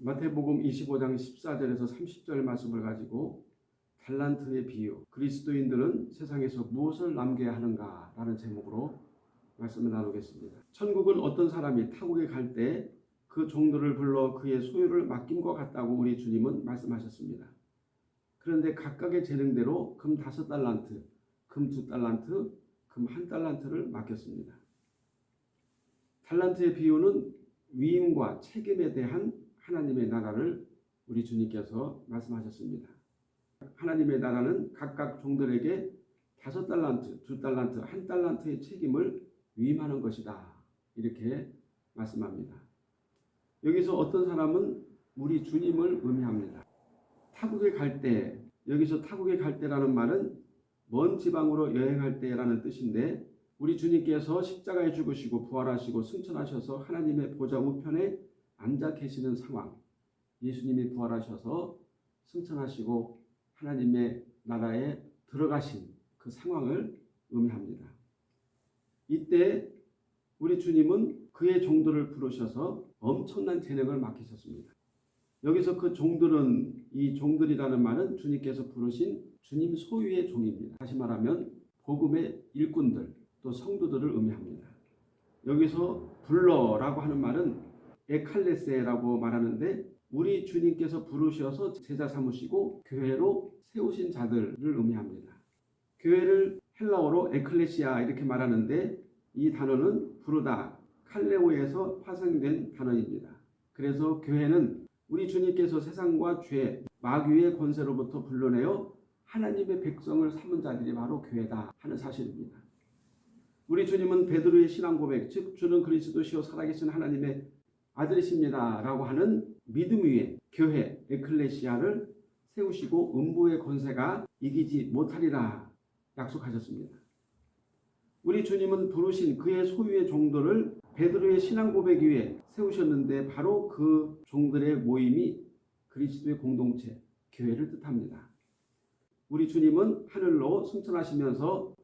마태복음 25장 14절에서 30절 말씀을 가지고 달란트의 비유, 그리스도인들은 세상에서 무엇을 남겨야 하는가 라는 제목으로 말씀을 나누겠습니다. 천국은 어떤 사람이 타국에 갈 때 그 종들을 불러 그의 소유를 맡김과 같다고 우리 주님은 말씀하셨습니다. 그런데 각각의 재능대로 금 다섯 달란트, 금 두 달란트, 금 한 달란트를 맡겼습니다. 달란트의 비유는 위임과 책임에 대한 하나님의 나라를 우리 주님께서 말씀하셨습니다. 하나님의 나라는 각각 종들에게 다섯 달란트, 두 달란트, 한 달란트의 책임을 위임하는 것이다. 이렇게 말씀합니다. 여기서 어떤 사람은 우리 주님을 의미합니다. 타국에 갈 때, 여기서 타국에 갈 때라는 말은 먼 지방으로 여행할 때라는 뜻인데 우리 주님께서 십자가에 죽으시고 부활하시고 승천하셔서 하나님의 보좌 우편에 앉아 계시는 상황. 예수님이 부활하셔서 승천하시고 하나님의 나라에 들어가신 그 상황을 의미합니다. 이때 우리 주님은 그의 종들을 부르셔서 엄청난 재능을 맡기셨습니다. 여기서 그 종들은 이 종들이라는 말은 주님께서 부르신 주님 소유의 종입니다. 다시 말하면 복음의 일꾼들 또 성도들을 의미합니다. 여기서 불러라고 하는 말은 에칼레세라고 말하는데 우리 주님께서 부르셔서 제자 삼으시고 교회로 세우신 자들을 의미합니다. 교회를 헬라어로 에클레시아 이렇게 말하는데 이 단어는 부르다 칼레오에서 파생된 단어입니다. 그래서 교회는 우리 주님께서 세상과 죄, 마귀의 권세로부터 불러내어 하나님의 백성을 삼은 자들이 바로 교회다 하는 사실입니다. 우리 주님은 베드로의 신앙 고백, 즉 주는 그리스도시요 살아계신 하나님의 아들이십니다라고 하는 믿음 위에 교회 에클레시아를 세우시고 음부의 권세가 이기지 못하리라 약속하셨습니다. 우리 주님은 부르신 그의 소유의 종들을 베드로의 신앙 고백 위에 세우셨는데 바로 그 종들의 모임이 그리스도의 공동체, 교회를 뜻합니다. 우리 주님은 하늘로 승천하시면서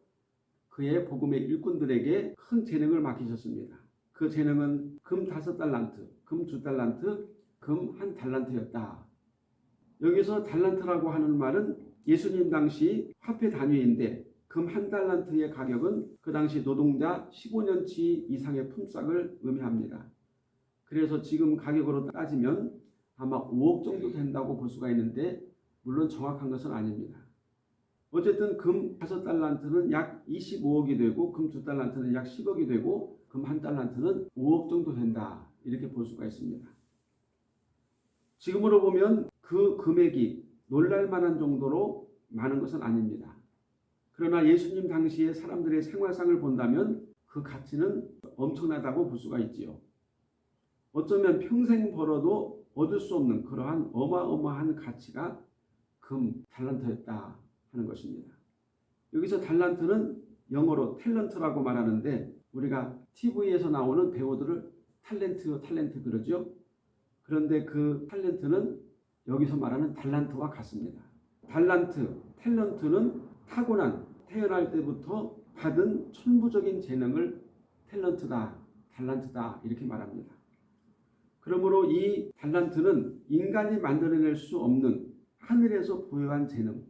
그의 복음의 일꾼들에게 큰 재능을 맡기셨습니다. 그 재능은 금 다섯 달란트, 금 두 달란트, 금 한 달란트였다. 여기서 달란트라고 하는 말은 예수님 당시 화폐 단위인데 금 한 달란트의 가격은 그 당시 노동자 15년치 이상의 품삯을 의미합니다. 그래서 지금 가격으로 따지면 아마 5억 정도 된다고 볼 수가 있는데 물론 정확한 것은 아닙니다. 어쨌든 금 5달란트는 약 25억이 되고 금 2달란트는 약 10억이 되고 금 1달란트는 5억 정도 된다. 이렇게 볼 수가 있습니다. 지금으로 보면 그 금액이 놀랄만한 정도로 많은 것은 아닙니다. 그러나 예수님 당시의 사람들의 생활상을 본다면 그 가치는 엄청나다고 볼 수가 있지요. 어쩌면 평생 벌어도 얻을 수 없는 그러한 어마어마한 가치가 금 달란트였다 하는 것입니다. 여기서 달란트는 영어로 탤런트라고 말하는데 우리가 TV에서 나오는 배우들을 탤런트, 탤런트 그러죠. 그런데 그 탤런트는 여기서 말하는 달란트와 같습니다. 달란트, 탤런트는 타고난 태어날 때부터 받은 천부적인 재능을 탤런트다, 달란트다 이렇게 말합니다. 그러므로 이 달란트는 인간이 만들어낼 수 없는 하늘에서 부여한 재능,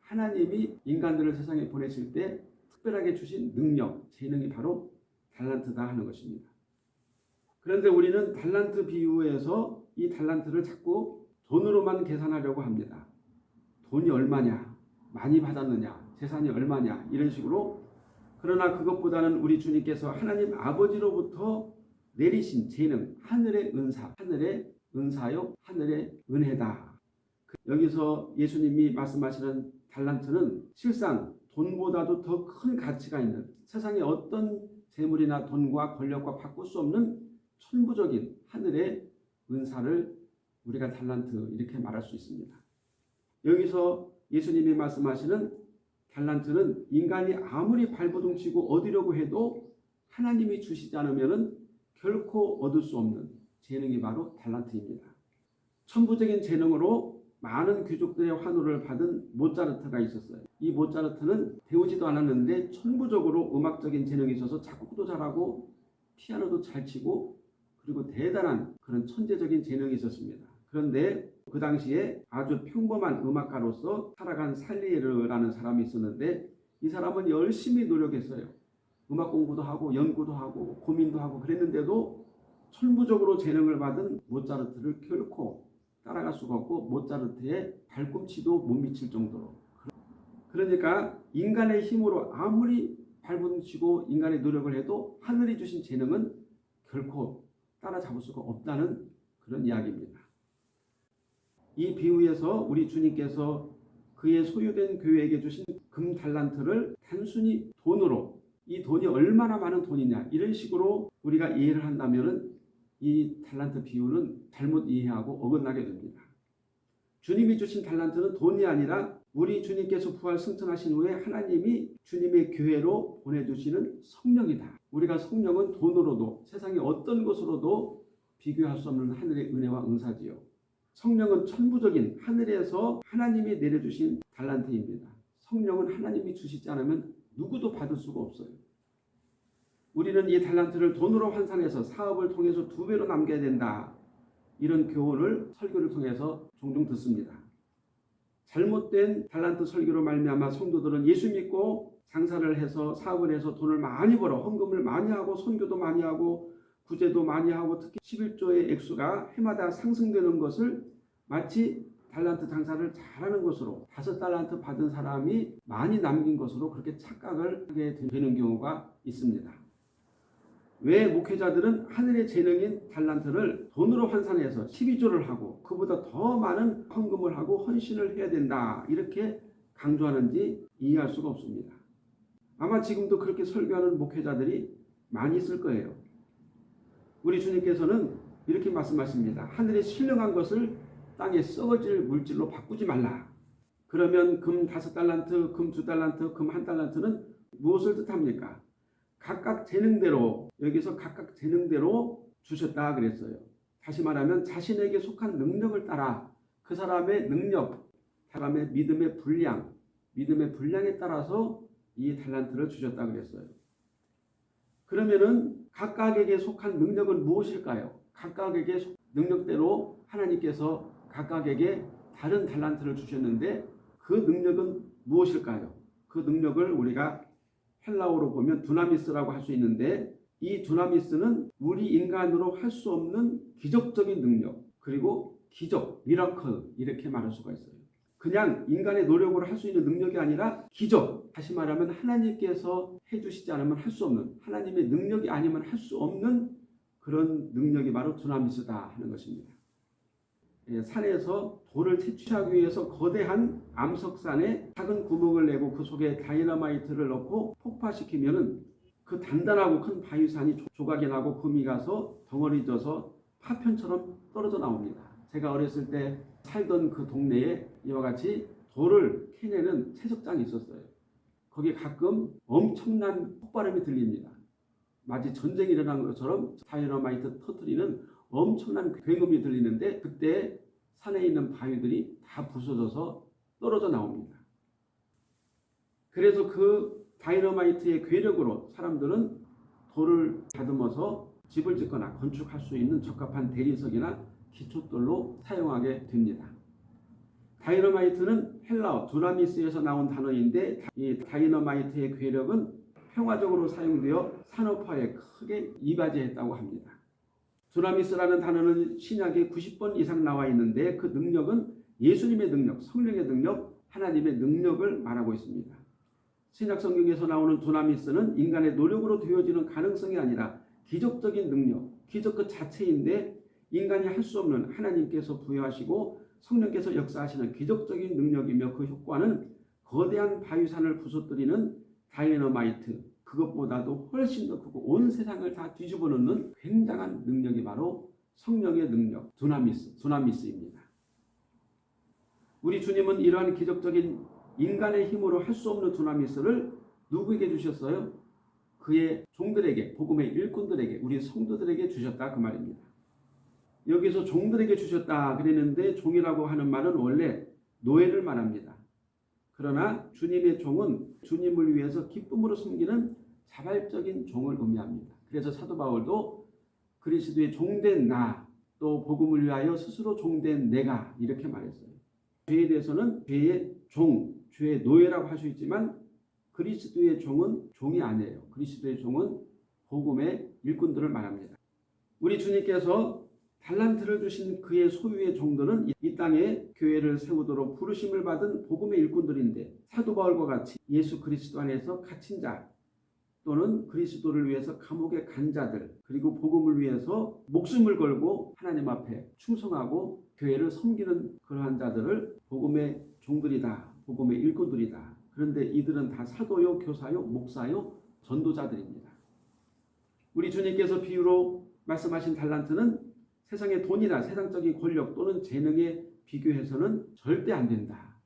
하나님이 인간들을 세상에 보내실 때 특별하게 주신 능력, 재능이 바로 달란트다 하는 것입니다. 그런데 우리는 달란트 비유에서 이 달란트를 자꾸 돈으로만 계산하려고 합니다. 돈이 얼마냐, 많이 받았느냐, 재산이 얼마냐 이런 식으로 그러나 그것보다는 우리 주님께서 하나님 아버지로부터 내리신 재능, 하늘의 은사, 하늘의 은사요, 하늘의 은혜다. 여기서 예수님이 말씀하시는 달란트는 실상 돈보다도 더 큰 가치가 있는 세상에 어떤 재물이나 돈과 권력과 바꿀 수 없는 천부적인 하늘의 은사를 우리가 달란트 이렇게 말할 수 있습니다. 여기서 예수님이 말씀하시는 달란트는 인간이 아무리 발버둥치고 얻으려고 해도 하나님이 주시지 않으면 결코 얻을 수 없는 재능이 바로 달란트입니다. 천부적인 재능으로 많은 귀족들의 환호를 받은 모차르트가 있었어요. 이 모차르트는 배우지도 않았는데 천부적으로 음악적인 재능이 있어서 작곡도 잘하고 피아노도 잘 치고 그리고 대단한 그런 천재적인 재능이 있었습니다. 그런데 그 당시에 아주 평범한 음악가로서 살아간 살리에르라는 사람이 있었는데 이 사람은 열심히 노력했어요. 음악 공부도 하고 연구도 하고 고민도 하고 그랬는데도 천부적으로 재능을 받은 모차르트를 결코 따라갈 수가 없고 모차르트의 발꿈치도 못 미칠 정도로 그러니까 인간의 힘으로 아무리 발붙이고 인간의 노력을 해도 하늘이 주신 재능은 결코 따라잡을 수가 없다는 그런 이야기입니다. 이 비유에서 우리 주님께서 그의 소유된 교회에게 주신 금 달란트를 단순히 돈으로 이 돈이 얼마나 많은 돈이냐 이런 식으로 우리가 이해를 한다면 이 달란트 비유는 잘못 이해하고 어긋나게 됩니다. 주님이 주신 달란트는 돈이 아니라 우리 주님께서 부활 승천하신 후에 하나님이 주님의 교회로 보내주시는 성령이다. 우리가 성령은 돈으로도 세상의 어떤 것으로도 비교할 수 없는 하늘의 은혜와 은사지요. 성령은 천부적인 하늘에서 하나님이 내려주신 달란트입니다. 성령은 하나님이 주시지 않으면 누구도 받을 수가 없어요. 우리는 이 달란트를 돈으로 환산해서 사업을 통해서 두 배로 남겨야 된다. 이런 교훈을 설교를 통해서 종종 듣습니다. 잘못된 달란트 설교로 말미암아 성도들은 예수 믿고 장사를 해서 사업을 해서 돈을 많이 벌어 헌금을 많이 하고 선교도 많이 하고 구제도 많이 하고 특히 11조의 액수가 해마다 상승되는 것을 마치 달란트 장사를 잘하는 것으로 다섯 달란트 받은 사람이 많이 남긴 것으로 그렇게 착각을 하게 되는 경우가 있습니다. 왜 목회자들은 하늘의 재능인 달란트를 돈으로 환산해서 12조를 하고 그보다 더 많은 헌금을 하고 헌신을 해야 된다 이렇게 강조하는지 이해할 수가 없습니다. 아마 지금도 그렇게 설교하는 목회자들이 많이 있을 거예요. 우리 주님께서는 이렇게 말씀하십니다. 하늘에 신령한 것을 땅에 썩어질 물질로 바꾸지 말라. 그러면 금 다섯 달란트, 금 두 달란트, 금 한 달란트는 무엇을 뜻합니까? 각각 재능대로 여기서 각각 재능대로 주셨다 그랬어요. 다시 말하면 자신에게 속한 능력을 따라 그 사람의 능력, 사람의 믿음의 분량, 믿음의 분량에 따라서 이 달란트를 주셨다 그랬어요. 그러면은 각각에게 속한 능력은 무엇일까요? 각각에게 능력대로 하나님께서 각각에게 다른 달란트를 주셨는데 그 능력은 무엇일까요? 그 능력을 우리가 헬라어로 보면 두나미스라고 할 수 있는데 이 두나미스는 우리 인간으로 할 수 없는 기적적인 능력 그리고 기적, miracle 이렇게 말할 수가 있어요. 그냥 인간의 노력으로 할 수 있는 능력이 아니라 기적, 다시 말하면 하나님께서 해주시지 않으면 할 수 없는 하나님의 능력이 아니면 할 수 없는 그런 능력이 바로 두나미스다 하는 것입니다. 예, 산에서 돌을 채취하기 위해서 거대한 암석산에 작은 구멍을 내고 그 속에 다이너마이트를 넣고 폭파시키면은 그 단단하고 큰 바위산이 조각이 나고 금이 가서 덩어리 져서 파편처럼 떨어져 나옵니다. 제가 어렸을 때 살던 그 동네에 이와 같이 돌을 캐내는 채석장이 있었어요. 거기 가끔 엄청난 폭발음이 들립니다. 마치 전쟁이 일어난 것처럼 다이너마이트 터트리는 엄청난 굉음이 들리는데 그때 산에 있는 바위들이 다 부서져서 떨어져 나옵니다. 그래서 그 다이너마이트의 괴력으로 사람들은 돌을 다듬어서 집을 짓거나 건축할 수 있는 적합한 대리석이나 기초돌로 사용하게 됩니다. 다이너마이트는 헬라어 두라미스에서 나온 단어인데 이 다이너마이트의 괴력은 평화적으로 사용되어 산업화에 크게 이바지했다고 합니다. 두라미스라는 단어는 신약에 90번 이상 나와 있는데 그 능력은 예수님의 능력, 성령의 능력, 하나님의 능력을 말하고 있습니다. 신약 성경에서 나오는 두나미스는 인간의 노력으로 되어지는 가능성이 아니라 기적적인 능력, 기적 그 자체인데 인간이 할 수 없는 하나님께서 부여하시고 성령께서 역사하시는 기적적인 능력이며 그 효과는 거대한 바위산을 부서뜨리는 다이너마이트, 그것보다도 훨씬 더 크고 온 세상을 다 뒤집어 놓는 굉장한 능력이 바로 성령의 능력, 두나미스, 두나미스입니다. 우리 주님은 이러한 기적적인 인간의 힘으로 할 수 없는 두나미스를 누구에게 주셨어요? 그의 종들에게, 복음의 일꾼들에게, 우리 성도들에게 주셨다 그 말입니다. 여기서 종들에게 주셨다 그랬는데 종이라고 하는 말은 원래 노예를 말합니다. 그러나 주님의 종은 주님을 위해서 기쁨으로 섬기는 자발적인 종을 의미합니다. 그래서 사도 바울도 그리스도의 종된 나, 또 복음을 위하여 스스로 종된 내가 이렇게 말했어요. 죄에 대해서는 죄의 종, 죄의 노예라고 할 수 있지만 그리스도의 종은 종이 아니에요. 그리스도의 종은 복음의 일꾼들을 말합니다. 우리 주님께서 달란트를 주신 그의 소유의 종들은 이 땅에 교회를 세우도록 부르심을 받은 복음의 일꾼들인데 사도 바울과 같이 예수 그리스도 안에서 갇힌 자 또는 그리스도를 위해서 감옥에 간 자들 그리고 복음을 위해서 목숨을 걸고 하나님 앞에 충성하고 교회를 섬기는 그러한 자들을 복음의 종들이다. 복음의 일꾼들이다. 그런데 이들은 다 사도요, 교사요, 목사요, 전도자들입니다. 우리 주님께서 비유로 말씀하신 달란트는 세상의 돈이나 세상적인 권력 또는 재능에 비교해서는 절대 안 된다.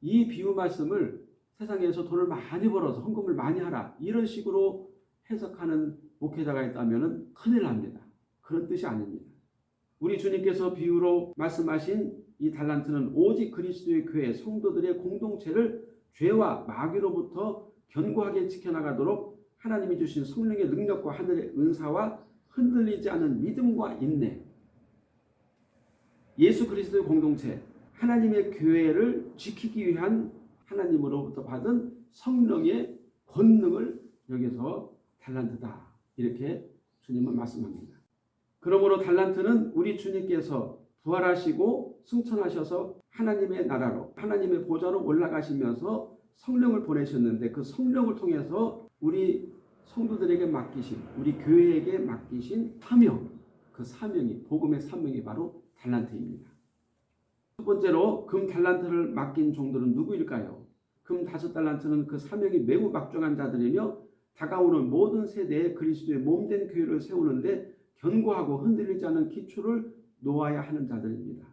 이 비유 말씀을 세상에서 돈을 많이 벌어서 헌금을 많이 하라 이런 식으로 해석하는 목회자가 있다면 큰일 납니다. 그런 뜻이 아닙니다. 우리 주님께서 비유로 말씀하신 이 달란트는 오직 그리스도의 교회 성도들의 공동체를 죄와 마귀로부터 견고하게 지켜나가도록 하나님이 주신 성령의 능력과 하늘의 은사와 흔들리지 않은 믿음과 인내 예수 그리스도의 공동체 하나님의 교회를 지키기 위한 하나님으로부터 받은 성령의 권능을 여기서 달란트다 이렇게 주님은 말씀합니다. 그러므로 달란트는 우리 주님께서 부활하시고 승천하셔서 하나님의 나라로 하나님의 보좌로 올라가시면서 성령을 보내셨는데 그 성령을 통해서 우리 성도들에게 맡기신 우리 교회에게 맡기신 사명 그 사명이 복음의 사명이 바로 달란트입니다. 첫 번째로 금 달란트를 맡긴 종들은 누구일까요? 금 다섯 달란트는 그 사명이 매우 막중한 자들이며 다가오는 모든 세대에 그리스도의 몸된 교회를 세우는데 견고하고 흔들리지 않은 기초를 놓아야 하는 자들입니다.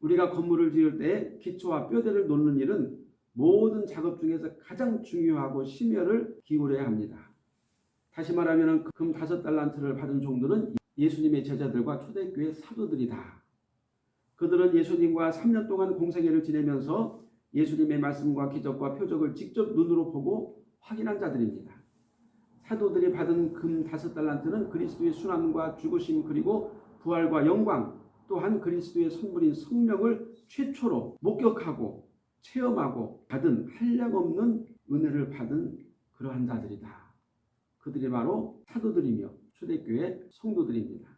우리가 건물을 지을 때 기초와 뼈대를 놓는 일은 모든 작업 중에서 가장 중요하고 심혈을 기울여야 합니다. 다시 말하면 금 다섯 달란트를 받은 종들은 예수님의 제자들과 초대교회 사도들이다. 그들은 예수님과 3년 동안 공생애를 지내면서 예수님의 말씀과 기적과 표적을 직접 눈으로 보고 확인한 자들입니다. 사도들이 받은 금 다섯 달란트는 그리스도의 순환과 죽으심 그리고 부활과 영광 또한 그리스도의 선물인 성령을 최초로 목격하고 체험하고 받은 한량없는 은혜를 받은 그러한 자들이다. 그들이 바로 사도들이며 초대교회 성도들입니다.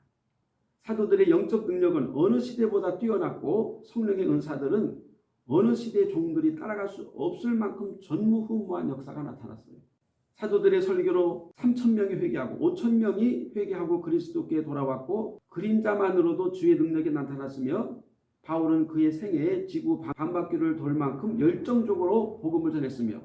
사도들의 영적 능력은 어느 시대보다 뛰어났고 성령의 은사들은 어느 시대의 종들이 따라갈 수 없을 만큼 전무후무한 역사가 나타났어요. 사도들의 설교로 3천 명이 회개하고 5천 명이 회개하고 그리스도께 돌아왔고 그림자만으로도 주의 능력이 나타났으며 바울은 그의 생애에 지구 반바퀴를 돌 만큼 열정적으로 복음을 전했으며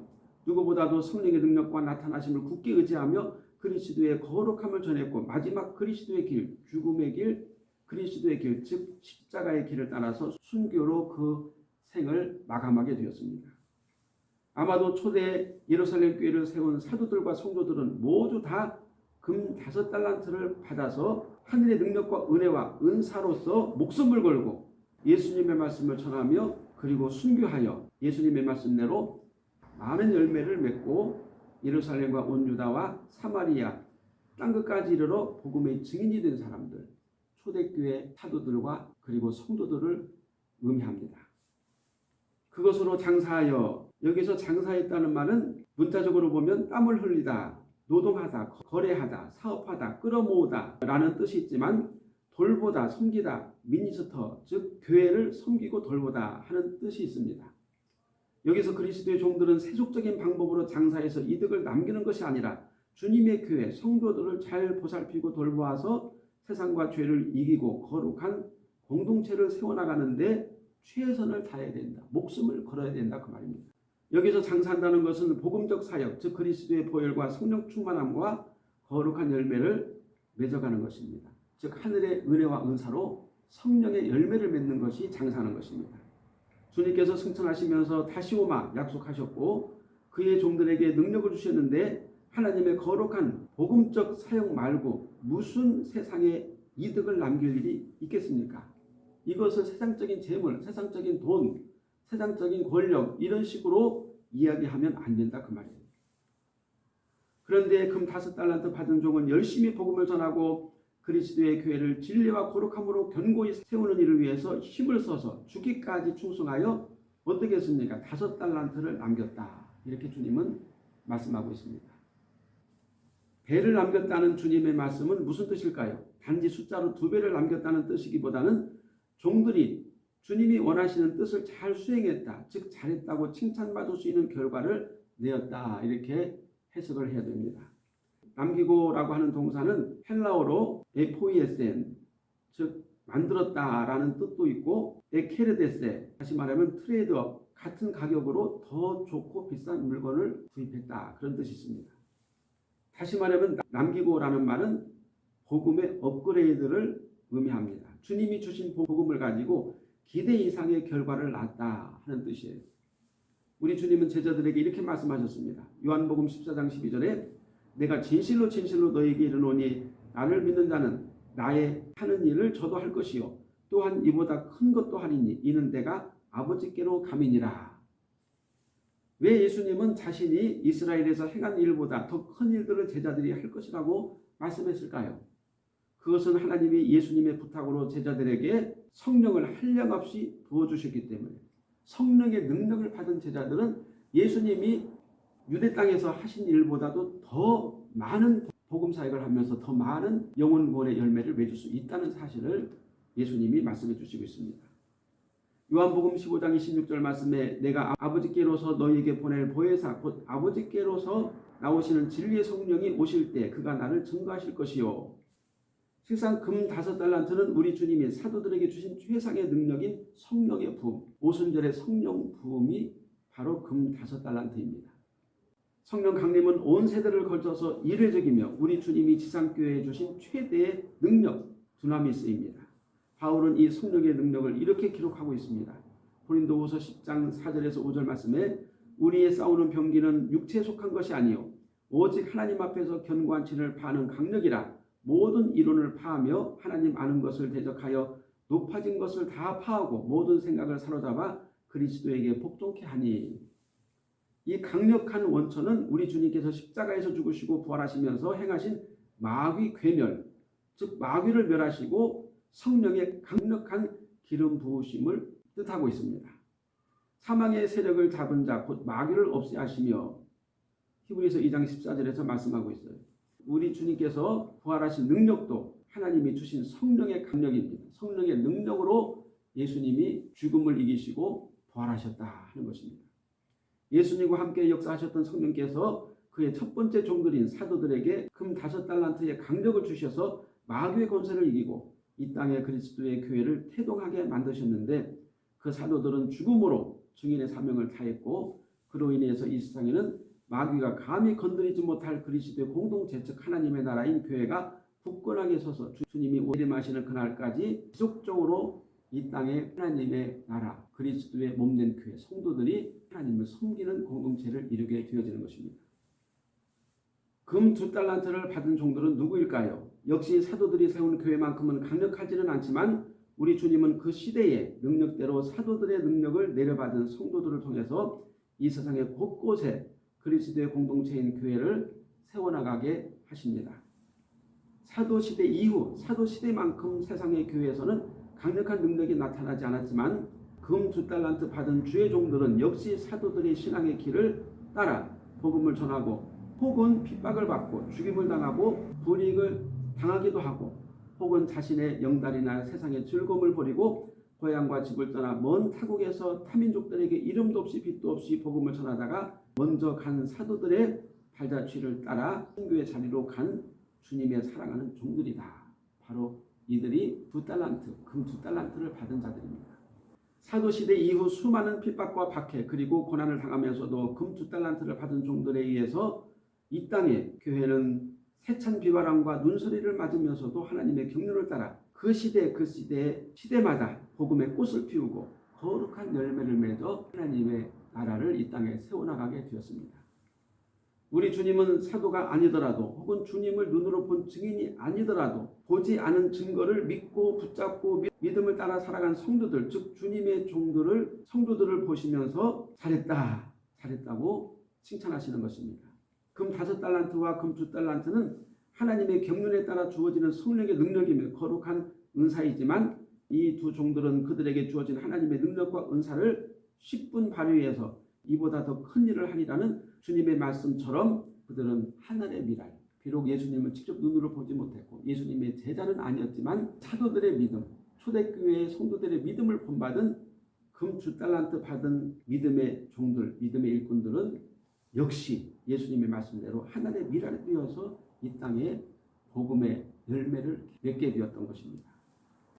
누구보다도 성령의 능력과 나타나심을 굳게 의지하며 그리스도의 거룩함을 전했고 마지막 그리스도의 길, 죽음의 길, 그리스도의 길, 즉 십자가의 길을 따라서 순교로 그 생을 마감하게 되었습니다. 아마도 초대 예루살렘 교회를 세운 사도들과 성도들은 모두 다 금 다섯 달란트를 받아서 하늘의 능력과 은혜와 은사로서 목숨을 걸고 예수님의 말씀을 전하며 그리고 순교하여 예수님의 말씀대로 많은 열매를 맺고 예루살렘과 온 유다와 사마리아 땅 끝까지 이르러 복음의 증인이 된 사람들 초대교회 사도들과 그리고 성도들을 의미합니다. 그것으로 장사하여 여기서 장사했다는 말은 문자적으로 보면 땀을 흘리다, 노동하다, 거래하다, 사업하다, 끌어모으다 라는 뜻이 있지만 돌보다, 섬기다, 미니스터 즉 교회를 섬기고 돌보다 하는 뜻이 있습니다. 여기서 그리스도의 종들은 세속적인 방법으로 장사해서 이득을 남기는 것이 아니라 주님의 교회 성도들을 잘 보살피고 돌보아서 세상과 죄를 이기고 거룩한 공동체를 세워나가는데 최선을 다해야 된다. 목숨을 걸어야 된다. 그 말입니다. 여기서 장사한다는 것은 복음적 사역, 즉 그리스도의 보혈과 성령 충만함과 거룩한 열매를 맺어가는 것입니다. 즉 하늘의 은혜와 은사로 성령의 열매를 맺는 것이 장사하는 것입니다. 주님께서 승천하시면서 다시 오마 약속하셨고 그의 종들에게 능력을 주셨는데 하나님의 거룩한 복음적 사역 말고 무슨 세상에 이득을 남길 일이 있겠습니까? 이것을 세상적인 재물, 세상적인 돈, 세상적인 권력 이런 식으로 이야기하면 안 된다 그 말이에요. 그런데 금 다섯 달란트 받은 종은 열심히 복음을 전하고 그리스도의 교회를 진리와 거룩함으로 견고히 세우는 일을 위해서 힘을 써서 죽기까지 충성하여 어떻게 했습니까? 다섯 달란트를 남겼다. 이렇게 주님은 말씀하고 있습니다. 배를 남겼다는 주님의 말씀은 무슨 뜻일까요? 단지 숫자로 두 배를 남겼다는 뜻이기보다는 종들이 주님이 원하시는 뜻을 잘 수행했다. 즉 잘했다고 칭찬받을 수 있는 결과를 내었다. 이렇게 해석을 해야 됩니다. 남기고라고 하는 동사는 헬라어로 에포이에센 즉 만들었다 라는 뜻도 있고 ἐκέρδησε 다시 말하면 trade up 같은 가격으로 더 좋고 비싼 물건을 구입했다 그런 뜻이 있습니다. 다시 말하면 남기고라는 말은 복음의 업그레이드를 의미합니다. 주님이 주신 복음을 가지고 기대 이상의 결과를 낳았다 하는 뜻이에요. 우리 주님은 제자들에게 이렇게 말씀하셨습니다. 요한복음 14장 12절에 내가 진실로 진실로 너에게 이르노니 나를 믿는 자는 나의 하는 일을 저도 할 것이요 또한 이보다 큰 것도 하리니 이는 내가 아버지께로 감이니라. 왜 예수님은 자신이 이스라엘에서 행한 일보다 더 큰 일들을 제자들이 할 것이라고 말씀했을까요? 그것은 하나님이 예수님의 부탁으로 제자들에게 성령을 한량없이 부어주셨기 때문에 성령의 능력을 받은 제자들은 예수님이 유대 땅에서 하신 일보다도 더 많은 복음 사역을 하면서 더 많은 영혼권의 열매를 맺을 수 있다는 사실을 예수님이 말씀해 주시고 있습니다. 요한복음 15장 26절 말씀에 내가 아버지께로서 너희에게 보낼 보혜사 곧 아버지께로서 나오시는 진리의 성령이 오실 때 그가 나를 증거하실 것이요. 실상 금 다섯 달란트는 우리 주님이 사도들에게 주신 최상의 능력인 성령의 부음, 오순절의 성령 부음이 바로 금 다섯 달란트입니다. 성령 강림은 온 세대를 걸쳐서 이례적이며 우리 주님이 지상교회에 주신 최대의 능력, 두나미스입니다. 바울은 이 성령의 능력을 이렇게 기록하고 있습니다. 고린도후서 10장 4절에서 5절 말씀에 우리의 싸우는 병기는 육체에 속한 것이 아니요 오직 하나님 앞에서 견고한 진을 파는 강력이라 모든 이론을 파하며 하나님 아는 것을 대적하여 높아진 것을 다 파하고 모든 생각을 사로잡아 그리스도에게 복종케 하니 이 강력한 원천은 우리 주님께서 십자가에서 죽으시고 부활하시면서 행하신 마귀 괴멸 즉 마귀를 멸하시고 성령의 강력한 기름 부으심을 뜻하고 있습니다. 사망의 세력을 잡은 자 곧 마귀를 없애 하시며 히브리서 2장 14절에서 말씀하고 있어요. 우리 주님께서 부활하신 능력도 하나님이 주신 성령의 강력입니다. 성령의 능력으로 예수님이 죽음을 이기시고 부활하셨다 하는 것입니다. 예수님과 함께 역사하셨던 성령께서 그의 첫 번째 종들인 사도들에게 금 다섯 달란트의 강력을 주셔서 마귀의 권세를 이기고 이 땅에 그리스도의 교회를 태동하게 만드셨는데 그 사도들은 죽음으로 증인의 사명을 다했고 그로 인해서 이 세상에는 마귀가 감히 건드리지 못할 그리스도의 공동체 즉 하나님의 나라인 교회가 굳건하게 서서 주님이 오림하시는 그날까지 지속적으로 이 땅에 하나님의 나라 그리스도의 몸된 교회 성도들이 하나님을 섬기는 공동체를 이루게 되어지는 것입니다. 금 두 달란트를 받은 종들은 누구일까요? 역시 사도들이 세운 교회만큼은 강력하지는 않지만 우리 주님은 그 시대의 능력대로 사도들의 능력을 내려받은 성도들을 통해서 이 세상의 곳곳에 그리스도의 공동체인 교회를 세워나가게 하십니다. 사도 시대 이후 사도 시대만큼 세상의 교회에서는 강력한 능력이 나타나지 않았지만 금 두 달란트 받은 주의 종들은 역시 사도들의 신앙의 길을 따라 복음을 전하고 혹은 핍박을 받고 죽임을 당하고 불이익을 당하기도 하고 혹은 자신의 영달이나 세상의 즐거움을 버리고 고향과 집을 떠나 먼 타국에서 타민족들에게 이름도 없이 빛도 없이 복음을 전하다가 먼저 간 사도들의 발자취를 따라 선교의 자리로 간 주님의 사랑하는 종들이다. 바로 이들이 두 달란트, 금 두 달란트를 받은 자들입니다. 사도시대 이후 수많은 핍박과 박해 그리고 고난을 당하면서도 금 두 달란트를 받은 종들에 의해서 이 땅에 교회는 세찬 비바람과 눈소리를 맞으면서도 하나님의 경륜을 따라 그 시대 그 시대 시대마다 복음의 꽃을 피우고 거룩한 열매를 맺어 하나님의 나라를 이 땅에 세워나가게 되었습니다. 우리 주님은 사도가 아니더라도 혹은 주님을 눈으로 본 증인이 아니더라도 보지 않은 증거를 믿고 붙잡고 믿음을 따라 살아간 성도들 즉 주님의 종들을 성도들을 보시면서 잘했다 잘했다고 칭찬하시는 것입니다. 금 다섯 달란트와 금 두 달란트는 하나님의 경륜에 따라 주어지는 성령의 능력이며 거룩한 은사이지만 이 두 종들은 그들에게 주어진 하나님의 능력과 은사를 10분 발휘해서 이보다 더 큰 일을 하리라는 주님의 말씀처럼 그들은 하늘의 미랄 비록 예수님을 직접 눈으로 보지 못했고 예수님의 제자는 아니었지만 사도들의 믿음 초대교회의 성도들의 믿음을 본받은 금주 달란트 받은 믿음의 종들 믿음의 일꾼들은 역시 예수님의 말씀대로 하늘의 미랄에 뛰어서 이 땅에 복음의 열매를 맺게 되었던 것입니다.